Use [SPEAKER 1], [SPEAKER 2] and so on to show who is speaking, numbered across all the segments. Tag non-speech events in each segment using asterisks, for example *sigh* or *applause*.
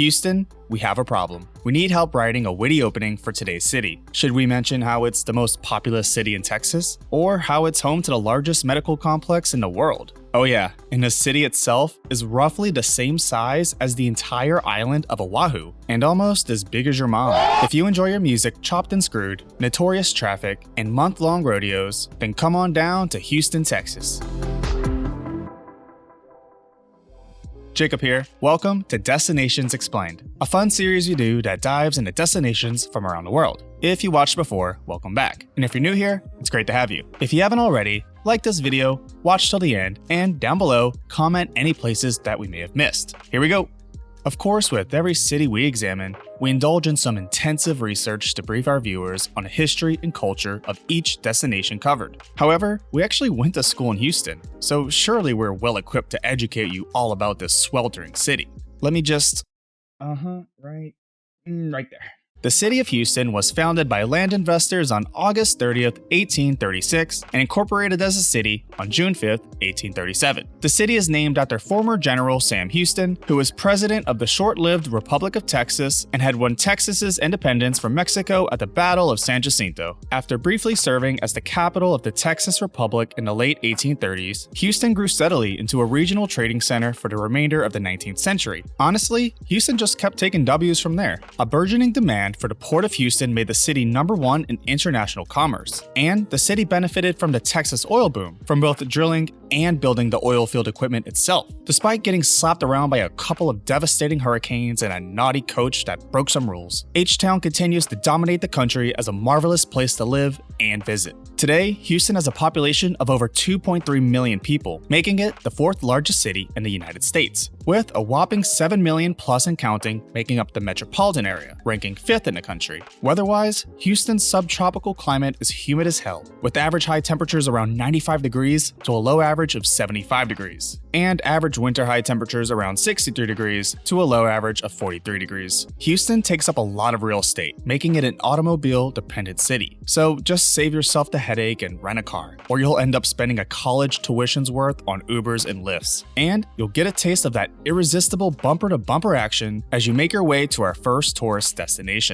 [SPEAKER 1] Houston, we have a problem. We need help writing a witty opening for today's city. Should we mention how it's the most populous city in Texas? Or how it's home to the largest medical complex in the world? Oh yeah, and the city itself is roughly the same size as the entire island of Oahu, and almost as big as your mom. If you enjoy your music chopped and screwed, notorious traffic, and month-long rodeos, then come on down to Houston, Texas. Jacob here. Welcome to Destinations Explained, a fun series we do that dives into destinations from around the world. If you watched before, welcome back. And if you're new here, it's great to have you. If you haven't already, like this video, watch till the end, and down below, comment any places that we may have missed. Here we go. Of course, with every city we examine, we indulge in some intensive research to brief our viewers on the history and culture of each destination covered. However, we actually went to school in Houston, so surely we're well equipped to educate you all about this sweltering city. Let me just... Uh-huh, right... Mm, right there. The city of Houston was founded by land investors on August 30, 1836, and incorporated as a city on June 5, 1837. The city is named after former General Sam Houston, who was president of the short-lived Republic of Texas and had won Texas's independence from Mexico at the Battle of San Jacinto. After briefly serving as the capital of the Texas Republic in the late 1830s, Houston grew steadily into a regional trading center for the remainder of the 19th century. Honestly, Houston just kept taking W's from there. A burgeoning demand demand for the Port of Houston made the city number one in international commerce, and the city benefited from the Texas oil boom, from both drilling and building the oil field equipment itself. Despite getting slapped around by a couple of devastating hurricanes and a naughty coach that broke some rules, H-Town continues to dominate the country as a marvelous place to live and visit. Today, Houston has a population of over 2.3 million people, making it the fourth largest city in the United States, with a whopping 7 million plus and counting making up the metropolitan area, ranking fifth in the country. Weather-wise, Houston's subtropical climate is humid as hell, with average high temperatures around 95 degrees to a low average of 75 degrees and average winter high temperatures around 63 degrees to a low average of 43 degrees. Houston takes up a lot of real estate, making it an automobile-dependent city. So just save yourself the headache and rent a car, or you'll end up spending a college tuition's worth on Ubers and Lyfts. And you'll get a taste of that irresistible bumper-to-bumper -bumper action as you make your way to our first tourist destination.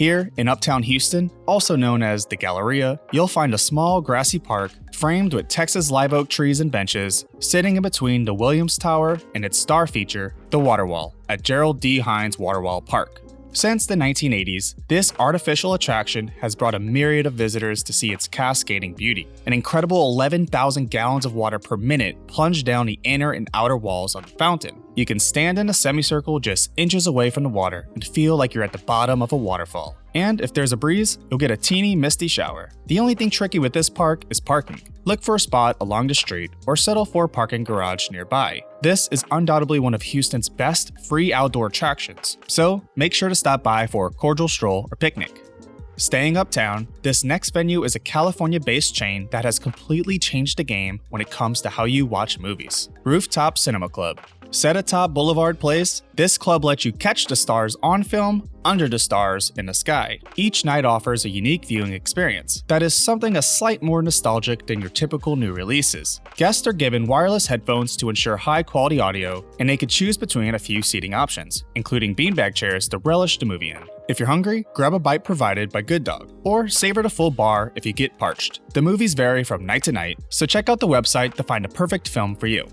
[SPEAKER 1] Here, in Uptown Houston, also known as the Galleria, you'll find a small grassy park framed with Texas live oak trees and benches, sitting in between the Williams Tower and its star feature, the Waterwall, at Gerald D. Hines Waterwall Park. Since the 1980s, this artificial attraction has brought a myriad of visitors to see its cascading beauty. An incredible 11,000 gallons of water per minute plunge down the inner and outer walls of the fountain. You can stand in a semicircle just inches away from the water and feel like you're at the bottom of a waterfall. And if there's a breeze, you'll get a teeny misty shower. The only thing tricky with this park is parking. Look for a spot along the street or settle for a parking garage nearby. This is undoubtedly one of Houston's best free outdoor attractions, so make sure to stop by for a cordial stroll or picnic. Staying uptown, this next venue is a California-based chain that has completely changed the game when it comes to how you watch movies. Rooftop Cinema Club. Set atop Boulevard Place, this club lets you catch the stars on film, under the stars, in the sky. Each night offers a unique viewing experience that is something a slight more nostalgic than your typical new releases. Guests are given wireless headphones to ensure high quality audio, and they could choose between a few seating options, including beanbag chairs to relish the movie in. If you're hungry, grab a bite provided by Good Dog, or savor the full bar if you get parched. The movies vary from night to night, so check out the website to find a perfect film for you.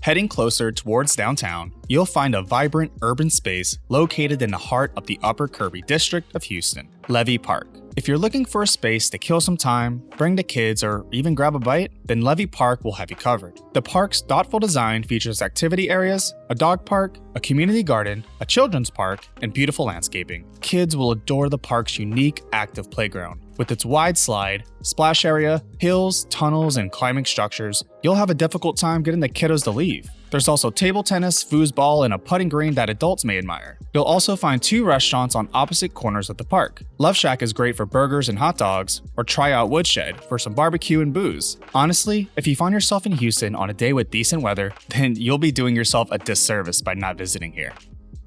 [SPEAKER 1] Heading closer towards downtown, you'll find a vibrant urban space located in the heart of the Upper Kirby district of Houston, Levy Park. If you're looking for a space to kill some time, bring the kids, or even grab a bite, then Levy Park will have you covered. The park's thoughtful design features activity areas, a dog park, a community garden, a children's park, and beautiful landscaping. Kids will adore the park's unique active playground. With its wide slide, splash area, hills, tunnels, and climbing structures, you'll have a difficult time getting the kiddos to leave. There's also table tennis, foosball, and a putting green that adults may admire. You'll also find two restaurants on opposite corners of the park. Love Shack is great for burgers and hot dogs, or try out Woodshed for some barbecue and booze. Honestly, if you find yourself in Houston on a day with decent weather, *laughs* then you'll be doing yourself a disservice by not visiting here.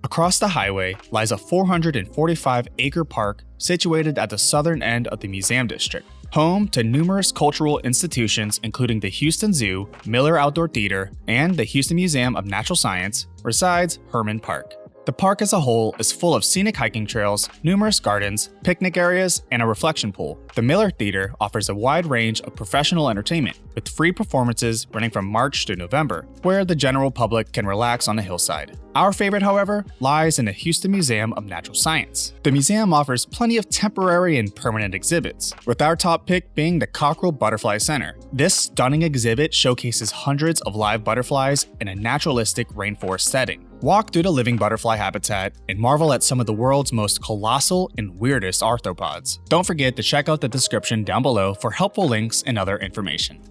[SPEAKER 1] Across the highway lies a 445 acre park situated at the southern end of the Museum District home to numerous cultural institutions including the Houston Zoo, Miller Outdoor Theater, and the Houston Museum of Natural Science, resides Hermann Park. The park as a whole is full of scenic hiking trails, numerous gardens, picnic areas, and a reflection pool. The Miller Theater offers a wide range of professional entertainment, with free performances running from March to November, where the general public can relax on the hillside. Our favorite, however, lies in the Houston Museum of Natural Science. The museum offers plenty of temporary and permanent exhibits, with our top pick being the Cockrell Butterfly Center. This stunning exhibit showcases hundreds of live butterflies in a naturalistic rainforest setting. Walk through the living butterfly habitat and marvel at some of the world's most colossal and weirdest arthropods. Don't forget to check out the description down below for helpful links and other information.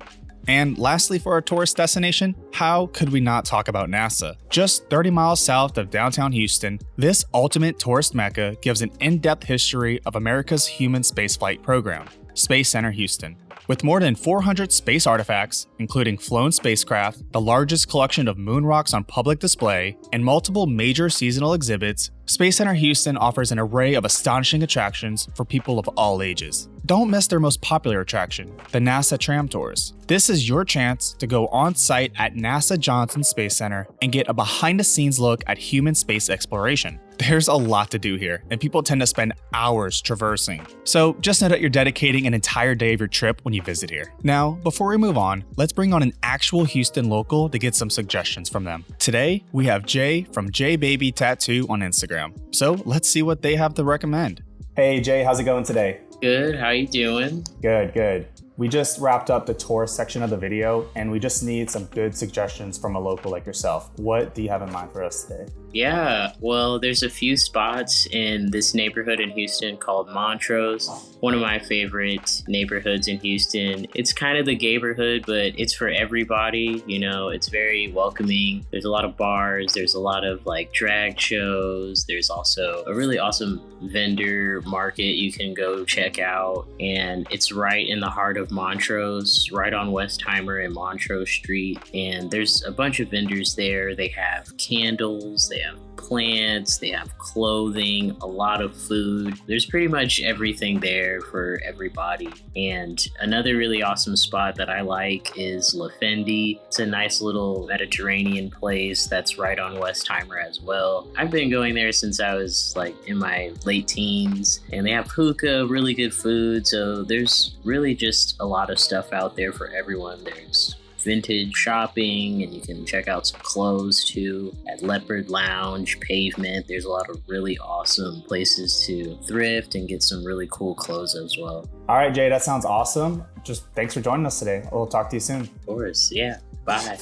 [SPEAKER 1] And lastly, for our tourist destination, how could we not talk about NASA? Just 30 miles south of downtown Houston, this ultimate tourist mecca gives an in depth history of America's human spaceflight program, Space Center Houston. With more than 400 space artifacts, including flown spacecraft, the largest collection of moon rocks on public display, and multiple major seasonal exhibits, Space Center Houston offers an array of astonishing attractions for people of all ages. Don't miss their most popular attraction, the NASA Tram Tours. This is your chance to go on site at NASA Johnson Space Center and get a behind the scenes look at human space exploration. There's a lot to do here, and people tend to spend hours traversing. So just know that you're dedicating an entire day of your trip when you visit here. Now, before we move on, let's bring on an actual Houston local to get some suggestions from them. Today, we have Jay from J Baby Tattoo on Instagram. So let's see what they have to recommend. Hey Jay, how's it going today?
[SPEAKER 2] Good. How you doing?
[SPEAKER 1] Good, good. We just wrapped up the tour section of the video and we just need some good suggestions from a local like yourself. What do you have in mind for us today?
[SPEAKER 2] Yeah, well, there's a few spots in this neighborhood in Houston called Montrose. One of my favorite neighborhoods in Houston. It's kind of the neighborhood, but it's for everybody. You know, it's very welcoming. There's a lot of bars, there's a lot of like drag shows. There's also a really awesome vendor market you can go check out. And it's right in the heart of Montrose, right on Westheimer and Montrose Street. And there's a bunch of vendors there. They have candles, they have plants, they have clothing, a lot of food. There's pretty much everything there for everybody. And another really awesome spot that I like is La Fendi. It's a nice little Mediterranean place that's right on Westheimer as well. I've been going there since I was like in my late teens, and they have hookah, really good food. So there's really just a lot of stuff out there for everyone. There's vintage shopping and you can check out some clothes too at Leopard Lounge, Pavement. There's a lot of really awesome places to thrift and get some really cool clothes as well.
[SPEAKER 1] All right, Jay, that sounds awesome. Just thanks for joining us today. We'll talk to you soon.
[SPEAKER 2] Of course, yeah. Bye.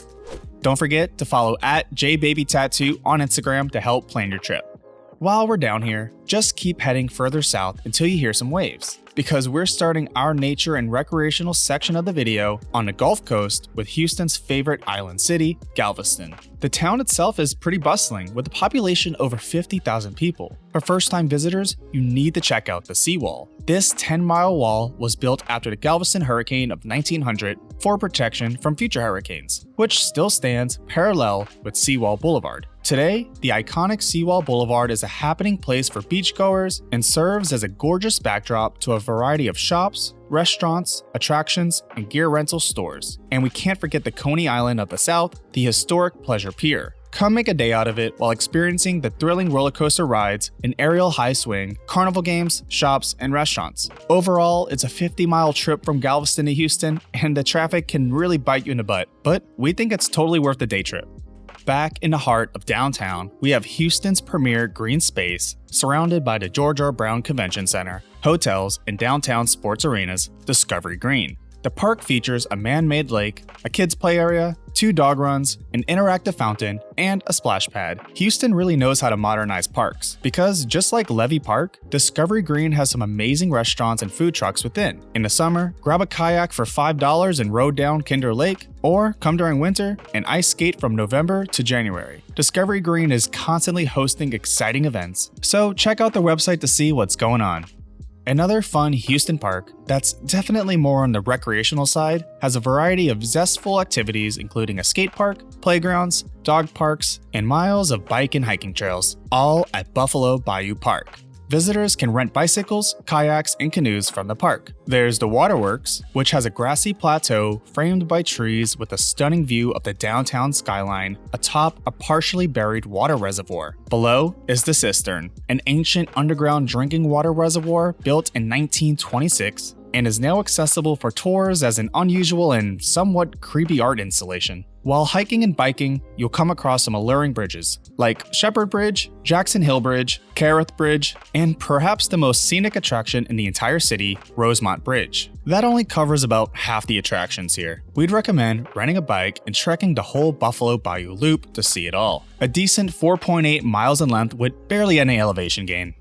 [SPEAKER 1] Don't forget to follow at JBabyTattoo on Instagram to help plan your trip. While we're down here, just keep heading further south until you hear some waves because we're starting our nature and recreational section of the video on the Gulf Coast with Houston's favorite island city, Galveston. The town itself is pretty bustling with a population over 50,000 people. For first time visitors, you need to check out the seawall. This 10 mile wall was built after the Galveston hurricane of 1900 for protection from future hurricanes, which still stands parallel with Seawall Boulevard. Today, the iconic Seawall Boulevard is a happening place for beachgoers and serves as a gorgeous backdrop to a variety of shops, restaurants, attractions, and gear rental stores. And we can't forget the Coney Island of the South, the historic Pleasure Pier. Come make a day out of it while experiencing the thrilling roller coaster rides, an aerial high swing, carnival games, shops, and restaurants. Overall, it's a 50 mile trip from Galveston to Houston, and the traffic can really bite you in the butt, but we think it's totally worth the day trip. Back in the heart of downtown, we have Houston's premier green space, surrounded by the George R. Brown Convention Center, hotels, and downtown sports arenas, Discovery Green. The park features a man-made lake, a kids play area, two dog runs, an interactive fountain, and a splash pad. Houston really knows how to modernize parks because just like Levy Park, Discovery Green has some amazing restaurants and food trucks within. In the summer, grab a kayak for $5 and row down Kinder Lake, or come during winter and ice skate from November to January. Discovery Green is constantly hosting exciting events, so check out their website to see what's going on. Another fun Houston park that's definitely more on the recreational side has a variety of zestful activities including a skate park, playgrounds, dog parks, and miles of bike and hiking trails, all at Buffalo Bayou Park. Visitors can rent bicycles, kayaks, and canoes from the park. There's the Waterworks, which has a grassy plateau framed by trees with a stunning view of the downtown skyline atop a partially buried water reservoir. Below is the Cistern, an ancient underground drinking water reservoir built in 1926 and is now accessible for tours as an unusual and somewhat creepy art installation. While hiking and biking, you'll come across some alluring bridges, like Shepherd Bridge, Jackson Hill Bridge, Kerith Bridge, and perhaps the most scenic attraction in the entire city, Rosemont Bridge. That only covers about half the attractions here. We'd recommend renting a bike and trekking the whole Buffalo Bayou Loop to see it all. A decent 4.8 miles in length with barely any elevation gain.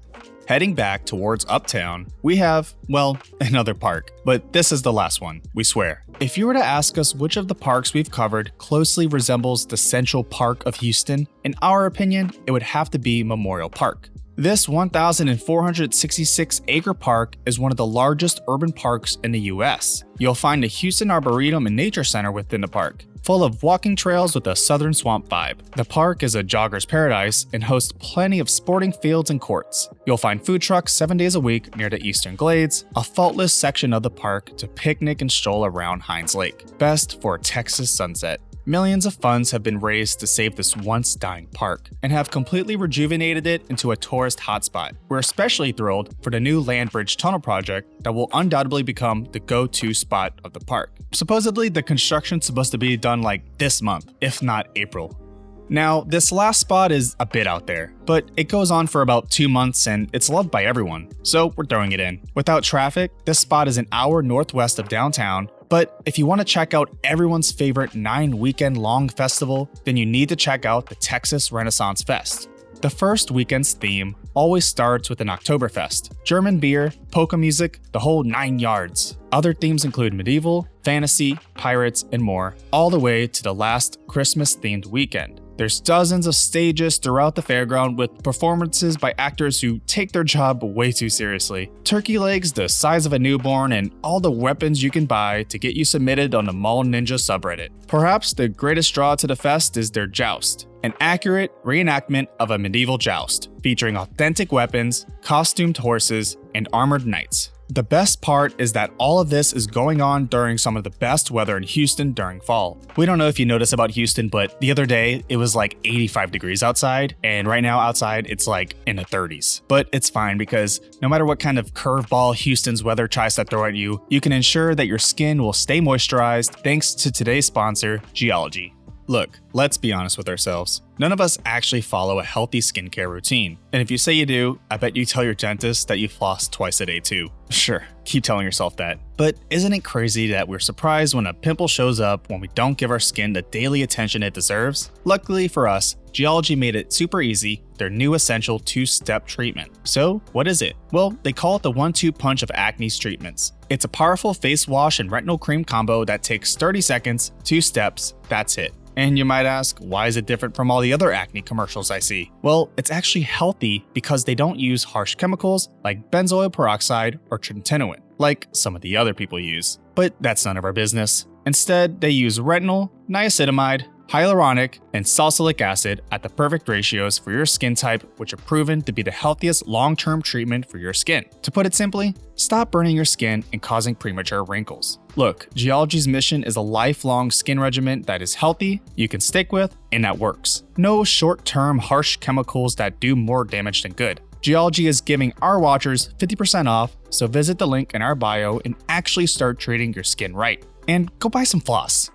[SPEAKER 1] Heading back towards Uptown, we have, well, *laughs* another park, but this is the last one, we swear. If you were to ask us which of the parks we've covered closely resembles the Central Park of Houston, in our opinion, it would have to be Memorial Park. This 1,466 acre park is one of the largest urban parks in the US. You'll find a Houston Arboretum and Nature Center within the park, full of walking trails with a southern swamp vibe. The park is a jogger's paradise and hosts plenty of sporting fields and courts. You'll find food trucks seven days a week near the Eastern Glades, a faultless section of the park to picnic and stroll around Hines Lake. Best for a Texas sunset. Millions of funds have been raised to save this once dying park and have completely rejuvenated it into a tourist hotspot. We're especially thrilled for the new Land Bridge Tunnel project that will undoubtedly become the go-to spot of the park. Supposedly, the construction's supposed to be done like this month, if not April. Now, this last spot is a bit out there, but it goes on for about two months and it's loved by everyone, so we're throwing it in. Without traffic, this spot is an hour northwest of downtown but if you want to check out everyone's favorite nine weekend long festival, then you need to check out the Texas Renaissance Fest. The first weekend's theme always starts with an Oktoberfest, German beer, polka music, the whole nine yards. Other themes include medieval, fantasy, pirates, and more, all the way to the last Christmas themed weekend. There's dozens of stages throughout the fairground with performances by actors who take their job way too seriously. Turkey legs the size of a newborn and all the weapons you can buy to get you submitted on the Mall Ninja subreddit. Perhaps the greatest draw to the fest is their joust, an accurate reenactment of a medieval joust, featuring authentic weapons, costumed horses, and armored knights. The best part is that all of this is going on during some of the best weather in Houston during fall. We don't know if you noticed about Houston, but the other day it was like 85 degrees outside, and right now outside it's like in the 30s. But it's fine because no matter what kind of curveball Houston's weather tries to throw at you, you can ensure that your skin will stay moisturized thanks to today's sponsor, Geologie. Look, let's be honest with ourselves. None of us actually follow a healthy skincare routine. And if you say you do, I bet you tell your dentist that you floss twice a day too. *laughs* Sure, keep telling yourself that. But isn't it crazy that we're surprised when a pimple shows up when we don't give our skin the daily attention it deserves? Luckily for us, Geologie made it super easy, their new essential two-step treatment. So, what is it? Well, they call it the one-two punch of acne's treatments. It's a powerful face wash and retinol cream combo that takes 30 seconds, two steps, that's it. And you might ask, why is it different from all the other acne commercials I see? Well, it's actually healthy because they don't use harsh chemicals like benzoyl peroxide or tretinoin, like some of the other people use. But that's none of our business. Instead, they use retinol, niacinamide, hyaluronic, and salicylic acid at the perfect ratios for your skin type, which are proven to be the healthiest long-term treatment for your skin. To put it simply, stop burning your skin and causing premature wrinkles. Look, Geologie's mission is a lifelong skin regimen that is healthy, you can stick with, and that works. No short-term harsh chemicals that do more damage than good. Geology is giving our watchers 50% off, so visit the link in our bio and actually start treating your skin right. And go buy some floss.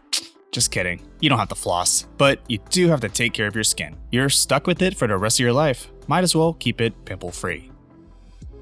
[SPEAKER 1] Just kidding. You don't have to floss, but you do have to take care of your skin. You're stuck with it for the rest of your life. Might as well keep it pimple free.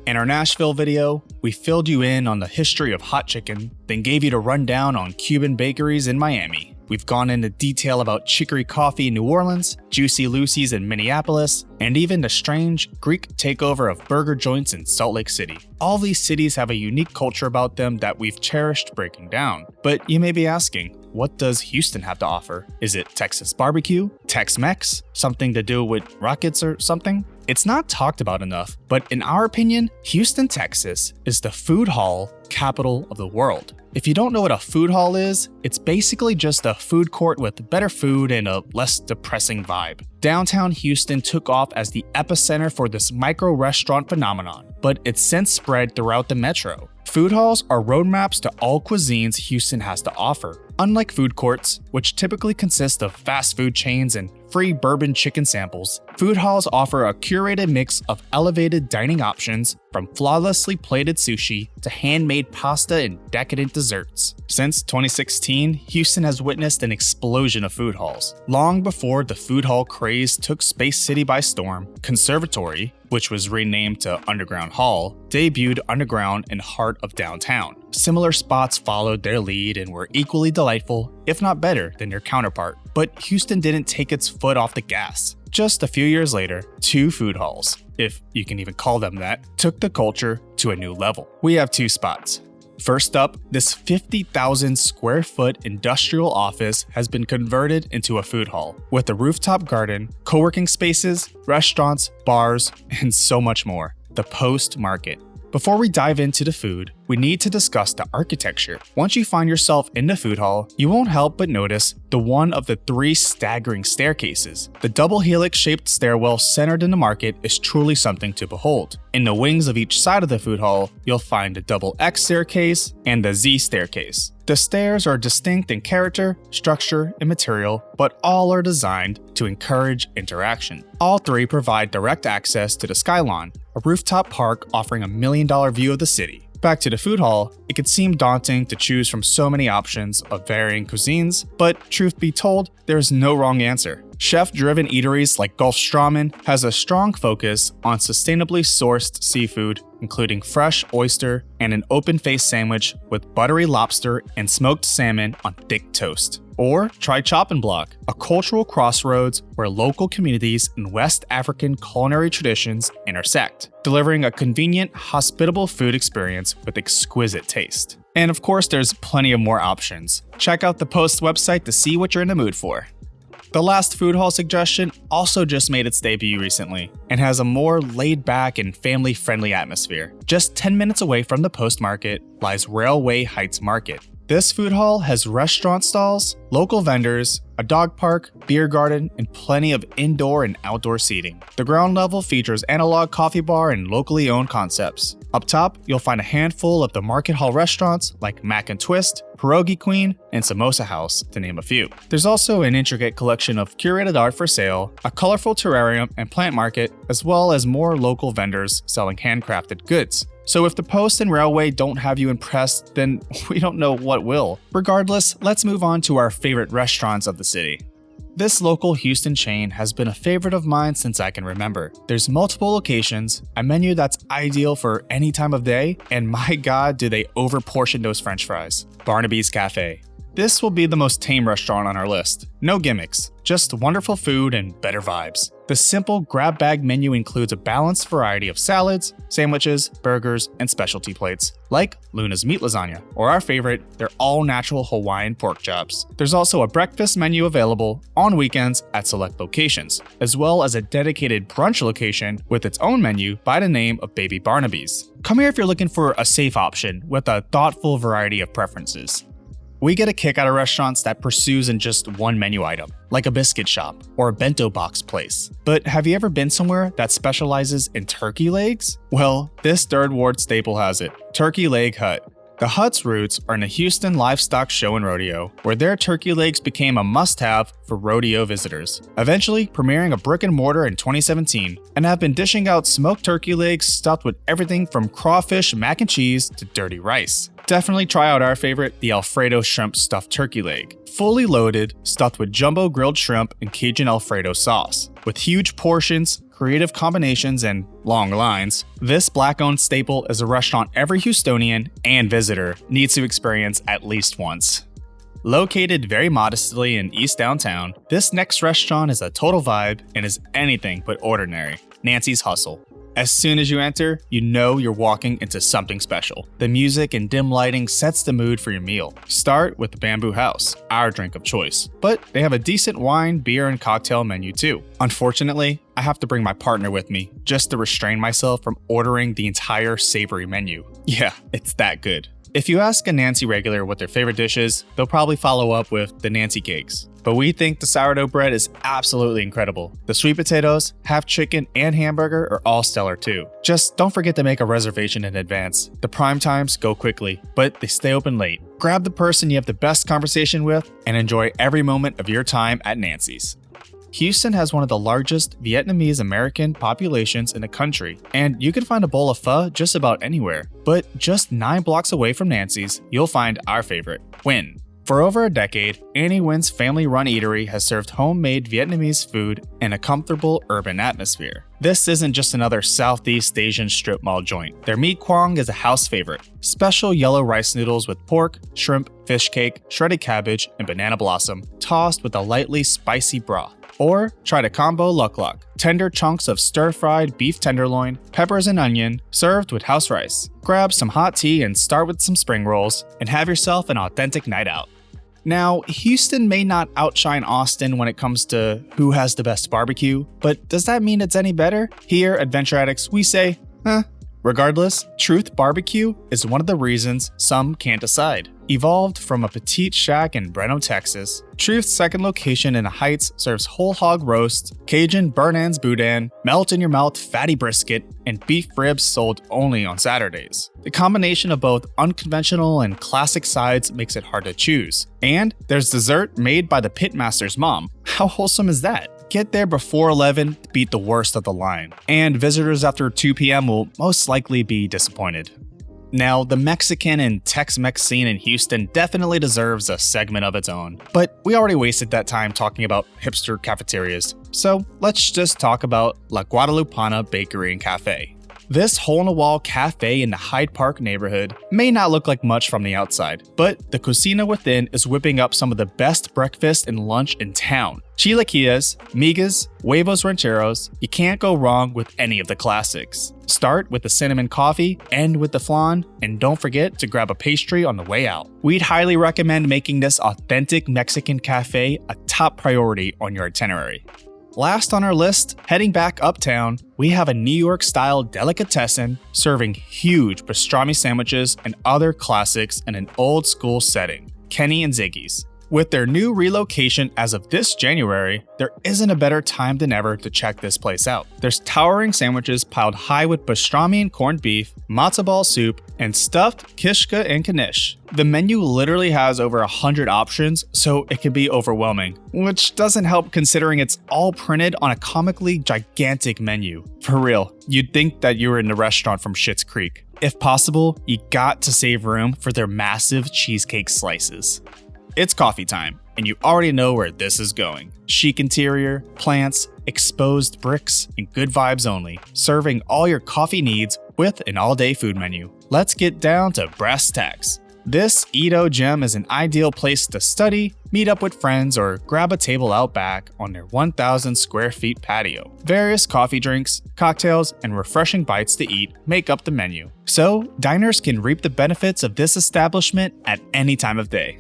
[SPEAKER 1] In our Nashville video, we filled you in on the history of hot chicken, then gave you the rundown on Cuban bakeries in Miami. We've gone into detail about chicory coffee in New Orleans, Juicy Lucy's in Minneapolis, and even the strange Greek takeover of burger joints in Salt Lake City. All these cities have a unique culture about them that we've cherished breaking down. But you may be asking, what does Houston have to offer? Is it Texas barbecue? Tex-Mex? Something to do with rockets or something? It's not talked about enough, but in our opinion, Houston, Texas is the food hall capital of the world. If you don't know what a food hall is, it's basically just a food court with better food and a less depressing vibe. Downtown Houston took off as the epicenter for this micro restaurant phenomenon, but it's since spread throughout the metro. Food halls are roadmaps to all cuisines Houston has to offer. Unlike food courts, which typically consist of fast food chains and free bourbon chicken samples, food halls offer a curated mix of elevated dining options from flawlessly plated sushi to handmade pasta and decadent desserts. Since 2016, Houston has witnessed an explosion of food halls. Long before the food hall craze took Space City by storm, Conservatory, which was renamed to Underground Hall, debuted underground in heart of downtown. Similar spots followed their lead and were equally delightful, if not better, than their counterpart. But Houston didn't take its foot off the gas. Just a few years later, two food halls, if you can even call them that, took the culture to a new level. We have two spots. First up, this 50,000 square foot industrial office has been converted into a food hall with a rooftop garden, co working spaces, restaurants, bars, and so much more. The Post Market. Before we dive into the food, we need to discuss the architecture. Once you find yourself in the food hall, you won't help but notice the one of the three staggering staircases. The double helix shaped stairwell centered in the market is truly something to behold. In the wings of each side of the food hall, you'll find the double X staircase and the Z staircase. The stairs are distinct in character, structure, and material, but all are designed to encourage interaction. All three provide direct access to the Skylawn, a rooftop park offering a million dollar view of the city. Back to the food hall, it could seem daunting to choose from so many options of varying cuisines, but truth be told, there is no wrong answer. Chef-driven eateries like Golfstrømmen has a strong focus on sustainably sourced seafood, including fresh oyster and an open-faced sandwich with buttery lobster and smoked salmon on thick toast. Or try Chop and Block, a cultural crossroads where local communities and West African culinary traditions intersect, delivering a convenient, hospitable food experience with exquisite taste. And of course, there's plenty of more options. Check out the Post website to see what you're in the mood for. The last food hall suggestion also just made its debut recently and has a more laid back and family friendly atmosphere. Just 10 minutes away from the Post Market lies Railway Heights Market. This food hall has restaurant stalls, local vendors, a dog park, beer garden, and plenty of indoor and outdoor seating. The ground level features analog coffee bar and locally owned concepts. Up top, you'll find a handful of the market hall restaurants like Mac and Twist, Pierogi Queen, and Samosa House, to name a few. There's also an intricate collection of curated art for sale, a colorful terrarium and plant market, as well as more local vendors selling handcrafted goods. So if the post and railway don't have you impressed, then *laughs* we don't know what will. Regardless, let's move on to our favorite restaurants of the city. This local Houston chain has been a favorite of mine since I can remember. There's multiple locations, a menu that's ideal for any time of day, and my god do they overportion those french fries. Barnaby's Cafe. This will be the most tame restaurant on our list. No gimmicks, just wonderful food and better vibes. The simple grab bag menu includes a balanced variety of salads, sandwiches, burgers, and specialty plates, like Luna's meat lasagna, or our favorite, their all natural Hawaiian pork chops. There's also a breakfast menu available on weekends at select locations, as well as a dedicated brunch location with its own menu by the name of Baby Barnaby's. Come here if you're looking for a safe option with a thoughtful variety of preferences. We get a kick out of restaurants that pursues in just one menu item, like a biscuit shop or a bento box place. But have you ever been somewhere that specializes in turkey legs? Well, this third ward staple has it Turkey Leg Hut. The Hut's roots are in the Houston Livestock Show and Rodeo, where their turkey legs became a must have for rodeo visitors, eventually premiering a brick and mortar in 2017, and have been dishing out smoked turkey legs stuffed with everything from crawfish, mac and cheese to dirty rice. Definitely try out our favorite, the Alfredo shrimp stuffed turkey leg. Fully loaded, stuffed with jumbo grilled shrimp and Cajun Alfredo sauce. With huge portions, creative combinations, and long lines, this black owned staple is a restaurant every Houstonian and visitor needs to experience at least once. Located very modestly in East Downtown, this next restaurant is a total vibe and is anything but ordinary. Nancy's Hustle. As soon as you enter, you know you're walking into something special. The music and dim lighting sets the mood for your meal. Start with the Bamboo House, our drink of choice. But they have a decent wine, beer, and cocktail menu too. Unfortunately, I have to bring my partner with me just to restrain myself from ordering the entire savory menu. Yeah, it's that good. If you ask a Nancy regular what their favorite dish is, they'll probably follow up with the Nancy cakes. But we think the sourdough bread is absolutely incredible. The sweet potatoes, half chicken, and hamburger are all stellar too. Just don't forget to make a reservation in advance. The prime times go quickly, but they stay open late. Grab the person you have the best conversation with and enjoy every moment of your time at Nancy's. Houston has one of the largest Vietnamese American populations in the country, and you can find a bowl of pho just about anywhere. But just 9 blocks away from Nancy's, you'll find our favorite, Nguyen. For over a decade, Annie Nguyen's family run eatery has served homemade Vietnamese food in a comfortable urban atmosphere. This isn't just another Southeast Asian strip mall joint. Their mi quang is a house favorite. Special yellow rice noodles with pork, shrimp, fish cake, shredded cabbage, and banana blossom, tossed with a lightly spicy broth. Or try the combo luc lac, tender chunks of stir-fried beef tenderloin, peppers and onion, served with house rice. Grab some hot tea and start with some spring rolls, and have yourself an authentic night out. Now, Houston may not outshine Austin when it comes to who has the best barbecue, but does that mean it's any better? Here at Venture Addicts, we say, eh. Regardless, Truth Barbecue is one of the reasons some can't decide. Evolved from a petite shack in Brenham, Texas, Truth's second location in the Heights serves whole hog roast, Cajun burnt ends boudin, melt in your mouth fatty brisket, and beef ribs sold only on Saturdays. The combination of both unconventional and classic sides makes it hard to choose. And there's dessert made by the pitmaster's mom. How wholesome is that? Get there before 11 to beat the worst of the line, and visitors after 2 p.m. will most likely be disappointed. Now, the Mexican and Tex Mex scene in Houston definitely deserves a segment of its own, but we already wasted that time talking about hipster cafeterias, so let's just talk about La Guadalupana Bakery and Cafe. This hole in the wall cafe in the Hyde Park neighborhood may not look like much from the outside, but the cocina within is whipping up some of the best breakfast and lunch in town. Chilaquiles, migas, huevos rancheros, you can't go wrong with any of the classics. Start with the cinnamon coffee, end with the flan, and don't forget to grab a pastry on the way out. We'd highly recommend making this authentic Mexican cafe a top priority on your itinerary. Last on our list, heading back uptown, we have a New York style delicatessen serving huge pastrami sandwiches and other classics in an old school setting Kenny and Ziggy's. With their new relocation as of this January, there isn't a better time than ever to check this place out. There's towering sandwiches piled high with pastrami and corned beef, matzo ball soup, and stuffed kishka and knish. The menu literally has over 100 options, so it can be overwhelming, which doesn't help considering it's all printed on a comically gigantic menu. For real, you'd think that you were in the restaurant from Schitt's Creek. If possible, you got to save room for their massive cheesecake slices. It's coffee time, and you already know where this is going. Chic interior, plants, exposed bricks, and good vibes only, serving all your coffee needs with an all day food menu. Let's get down to brass tacks. This EaDo gem is an ideal place to study, meet up with friends, or grab a table out back on their 1,000 square feet patio. Various coffee drinks, cocktails, and refreshing bites to eat make up the menu. So, diners can reap the benefits of this establishment at any time of day.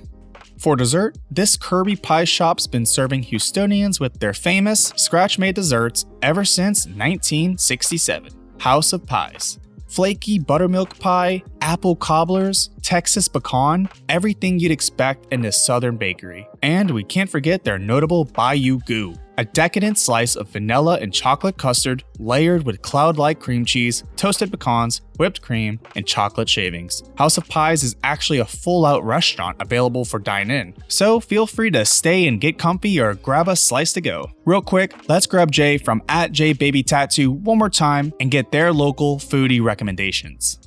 [SPEAKER 1] For dessert, this Kirby Pie Shop's been serving Houstonians with their famous scratch made desserts ever since 1967 House of Pies. Flaky buttermilk pie, apple cobblers, Texas pecan, everything you'd expect in this southern bakery. And we can't forget their notable Bayou Goo, a decadent slice of vanilla and chocolate custard layered with cloud-like cream cheese, toasted pecans, whipped cream, and chocolate shavings. House of Pies is actually a full-out restaurant available for dine-in, so feel free to stay and get comfy or grab a slice to go. Real quick, let's grab Jay from at JBabyTattoo one more time and get their local foodie recommendations.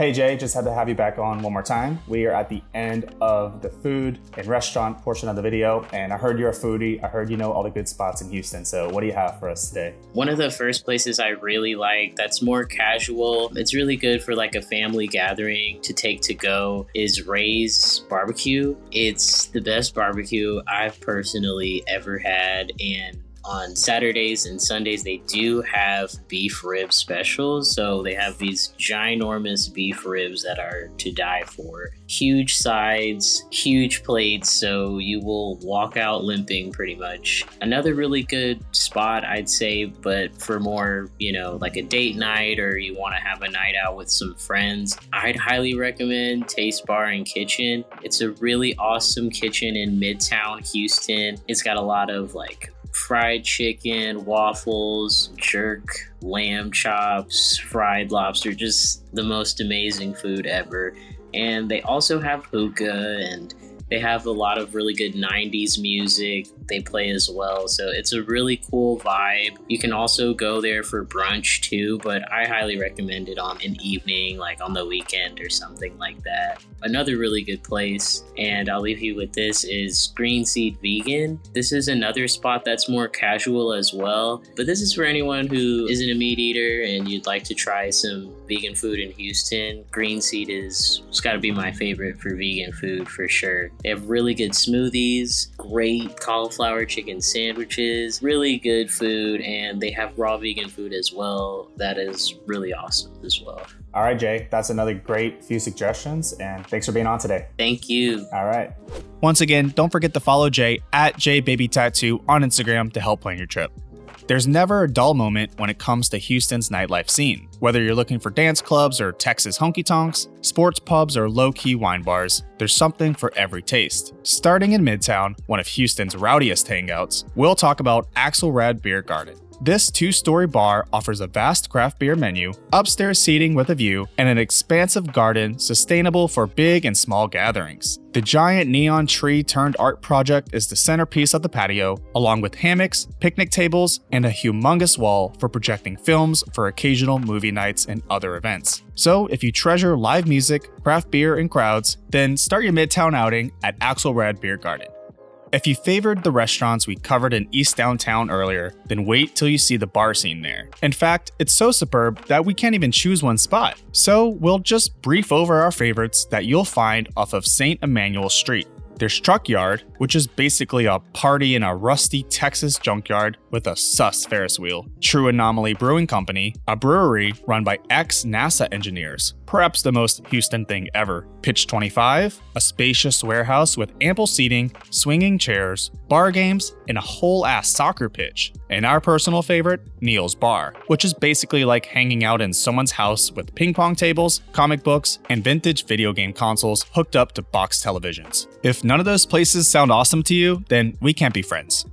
[SPEAKER 1] Hey Jay, just had to have you back on one more time. We are at the end of the food and restaurant portion of the video, and I heard you're a foodie. I heard you know all the good spots in Houston. So, what do you have for us today?
[SPEAKER 2] One of the first places I really like that's more casual, it's really good for like a family gathering to take to go is Ray's Barbecue. It's the best barbecue I've personally ever had, and on Saturdays and Sundays, they do have beef rib specials. So they have these ginormous beef ribs that are to die for. Huge sides, huge plates, so you will walk out limping pretty much. Another really good spot, I'd say, but for more, you know, like a date night or you want to have a night out with some friends, I'd highly recommend Taste Bar and Kitchen. It's a really awesome kitchen in Midtown Houston. It's got a lot of like fried chicken, waffles, jerk, lamb chops, fried lobster, just the most amazing food ever. And they also have hookah and they have a lot of really good 90s music they play as well. So it's a really cool vibe. You can also go there for brunch too, but I highly recommend it on an evening, like on the weekend or something like that. Another really good place, and I'll leave you with this, is Green Seed Vegan. This is another spot that's more casual as well, but this is for anyone who isn't a meat eater and you'd like to try some vegan food in Houston. Green Seed is, it's gotta be my favorite for vegan food for sure. They have really good smoothies, great cauliflower chicken sandwiches, really good food, and they have raw vegan food as well. That is really awesome as well.
[SPEAKER 1] All right, Jay, that's another great few suggestions, and thanks for being on today.
[SPEAKER 2] Thank you.
[SPEAKER 1] All right. Once again, don't forget to follow Jay at JBabyTattoo on Instagram to help plan your trip. There's never a dull moment when it comes to Houston's nightlife scene. Whether you're looking for dance clubs or Texas honky tonks, sports pubs or low key wine bars, there's something for every taste. Starting in Midtown, one of Houston's rowdiest hangouts, we'll talk about Axelrad Beer Garden. This two story bar offers a vast craft beer menu, upstairs seating with a view, and an expansive garden sustainable for big and small gatherings. The giant neon tree turned art project is the centerpiece of the patio, along with hammocks, picnic tables, and a humongous wall for projecting films for occasional movie nights and other events. So, if you treasure live music, craft beer, and crowds, then start your Midtown outing at Axelrad Beer Garden. If you favored the restaurants we covered in East Downtown earlier, then wait till you see the bar scene there. In fact, it's so superb that we can't even choose one spot. So we'll just brief over our favorites that you'll find off of St. Emanuel Street. There's Truck Yard, which is basically a party in a rusty Texas junkyard with a sus Ferris wheel. True Anomaly Brewing Company, a brewery run by ex NASA engineers, perhaps the most Houston thing ever. Pitch 25, a spacious warehouse with ample seating, swinging chairs, bar games, and a whole ass soccer pitch. And our personal favorite, Neil's Bar, which is basically like hanging out in someone's house with ping pong tables, comic books, and vintage video game consoles hooked up to box televisions. If none of those places sound awesome to you, then we can't be friends.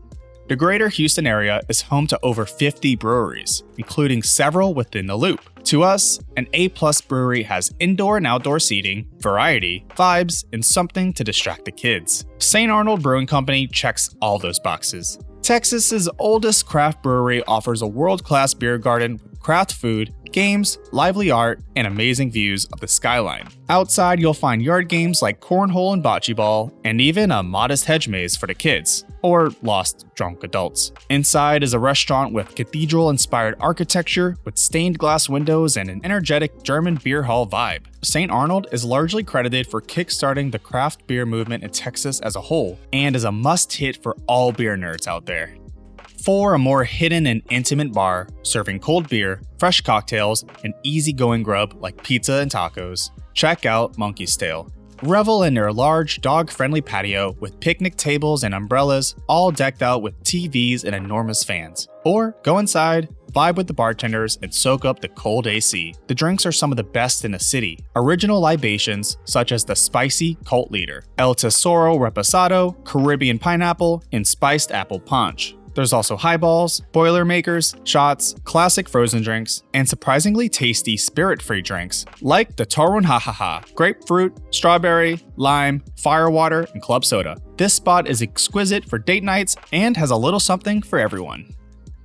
[SPEAKER 1] The greater Houston area is home to over 50 breweries, including several within the loop. To us, an A plus brewery has indoor and outdoor seating, variety, vibes, and something to distract the kids. St. Arnold Brewing Company checks all those boxes. Texas's oldest craft brewery offers a world-class beer garden craft food, games, lively art, and amazing views of the skyline. Outside, you'll find yard games like cornhole and bocce ball, and even a modest hedge maze for the kids, or lost drunk adults. Inside is a restaurant with cathedral inspired architecture, with stained glass windows and an energetic German beer hall vibe. St. Arnold is largely credited for kickstarting the craft beer movement in Texas as a whole, and is a must hit for all beer nerds out there. For a more hidden and intimate bar, serving cold beer, fresh cocktails, and easygoing grub like pizza and tacos, check out Monkey's Tail. Revel in their large, dog friendly patio with picnic tables and umbrellas, all decked out with TVs and enormous fans. Or go inside, vibe with the bartenders, and soak up the cold AC. The drinks are some of the best in the city. Original libations, such as the spicy cult leader, El Tesoro Reposado, Caribbean pineapple, and spiced apple punch. There's also highballs, boilermakers, shots, classic frozen drinks, and surprisingly tasty spirit-free drinks like the Torun Ha, grapefruit, strawberry, lime, firewater, and club soda. This spot is exquisite for date nights and has a little something for everyone.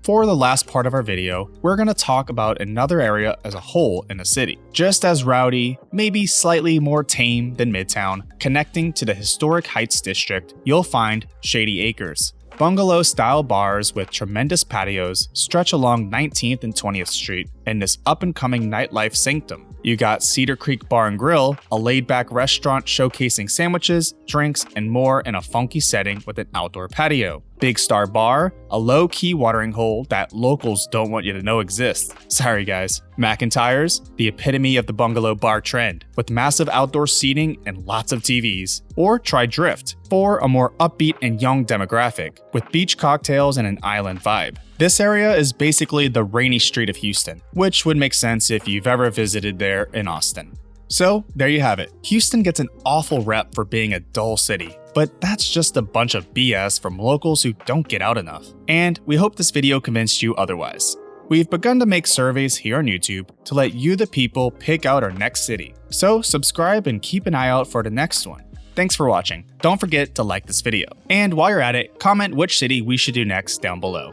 [SPEAKER 1] For the last part of our video, we're going to talk about another area as a whole in the city. Just as rowdy, maybe slightly more tame than Midtown, connecting to the historic Heights district, you'll find Shady Acres. Bungalow style bars with tremendous patios stretch along 19th and 20th Street in this up and coming nightlife sanctum. You got Cedar Creek Bar and Grill, a laid back restaurant showcasing sandwiches, drinks, and more in a funky setting with an outdoor patio. Big Star Bar, a low key watering hole that locals don't want you to know exists. Sorry, guys. McIntyre's, the epitome of the bungalow bar trend, with massive outdoor seating and lots of TVs. Or try Drift, for a more upbeat and young demographic, with beach cocktails and an island vibe. This area is basically the Rainey Street of Houston, which would make sense if you've ever visited there in Austin. So, there you have it. Houston gets an awful rep for being a dull city, but that's just a bunch of BS from locals who don't get out enough. And we hope this video convinced you otherwise. We've begun to make surveys here on YouTube to let you, the people, pick out our next city. So, subscribe and keep an eye out for the next one. Thanks for watching. Don't forget to like this video. And while you're at it, comment which city we should do next down below.